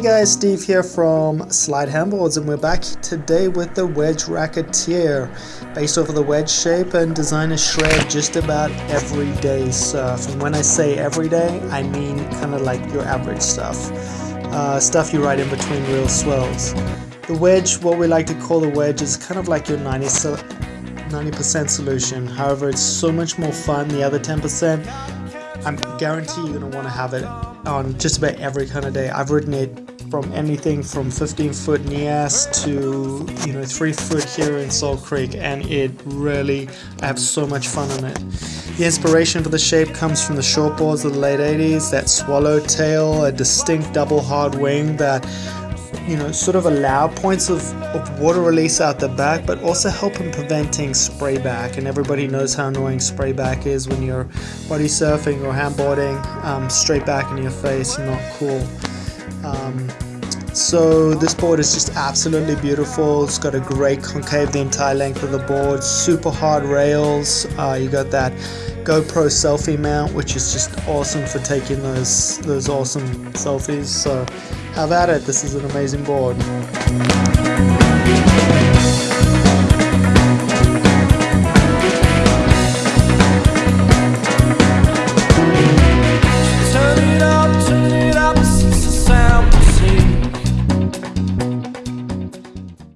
guys, Steve here from Slyde Handboards and we're back today with the Wedge Racketeer. Based off of the wedge shape and designer shred just about everyday surf and when I say everyday I mean kind of like your average stuff. Uh, stuff you ride in between real swells the wedge what we like to call the wedge is kind of like your 90 90% solution. However it's so much more fun the other 10% I'm guarantee you're want to have it on just about every kind of day. I've ridden it from anything from 15 foot Nias to you know 3 foot here in Salt Creek and it really I have so much fun on it. The inspiration for the shape comes from the shortboards of the late 80s, that swallowtail, a distinct double hard wing that you know, sort of allow points of, of water release out the back, but also help in preventing spray back. And everybody knows how annoying spray back is when you're body surfing or handboarding, um, straight back in your face, not cool. Um, so this board is just absolutely beautiful. It's got a great concave the entire length of the board, super hard rails. Uh, you got that GoPro selfie mount, which is just awesome for taking those those awesome selfies. So have at it. This is an amazing board.